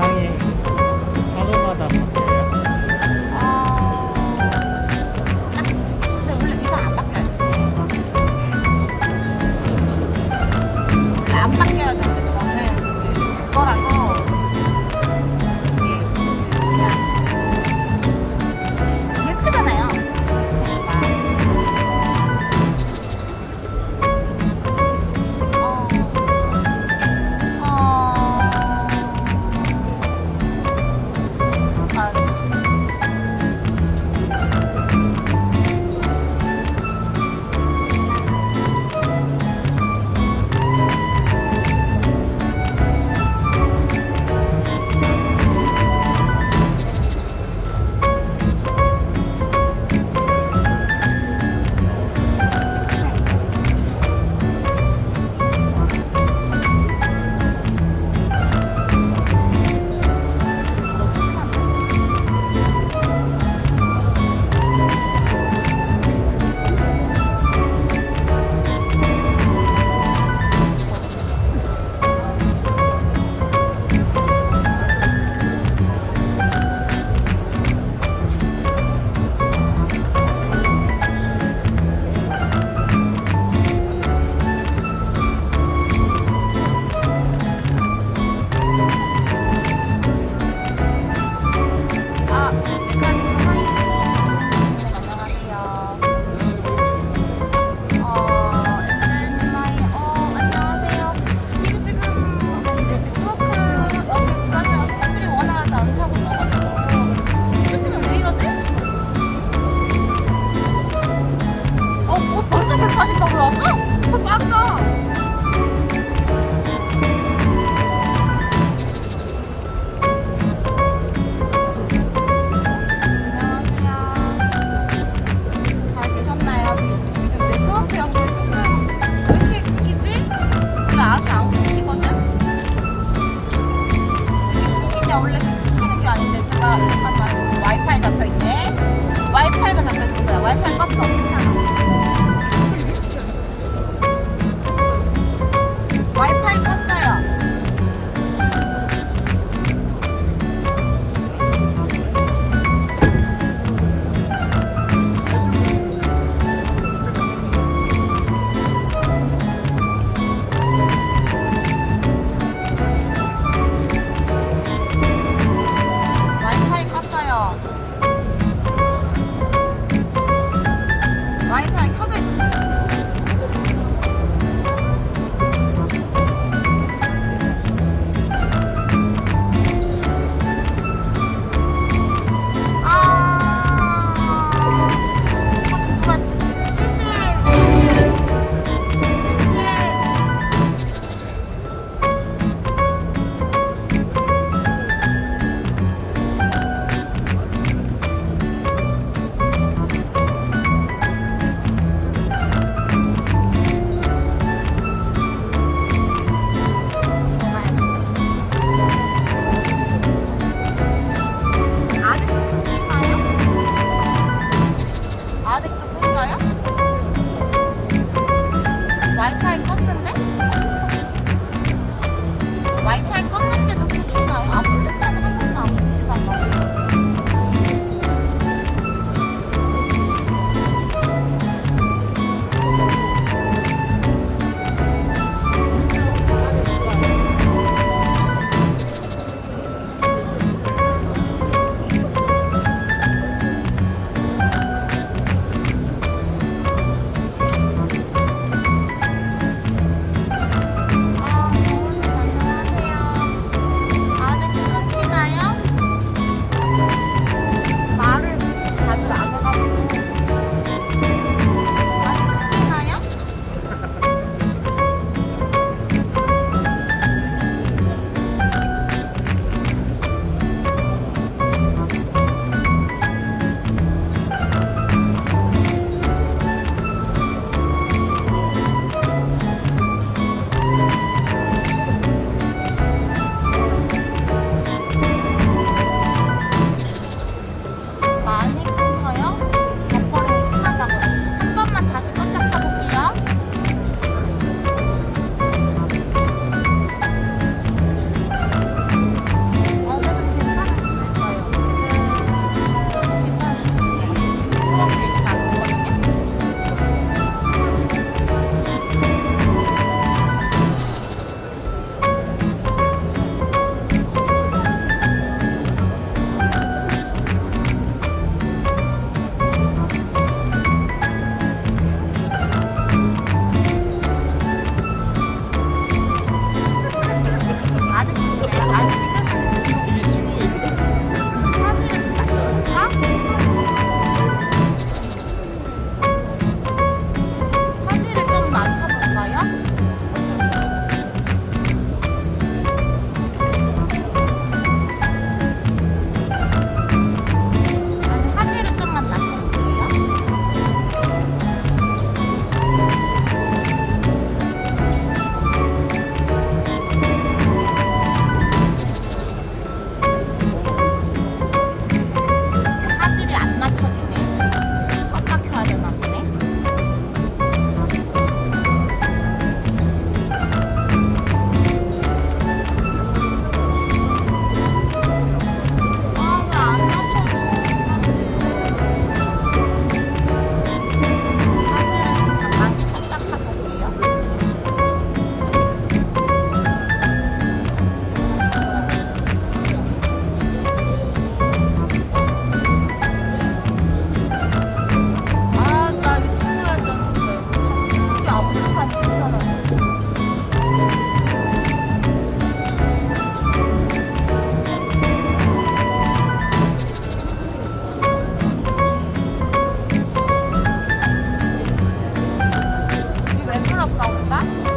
Oh. lái cho anh 吧。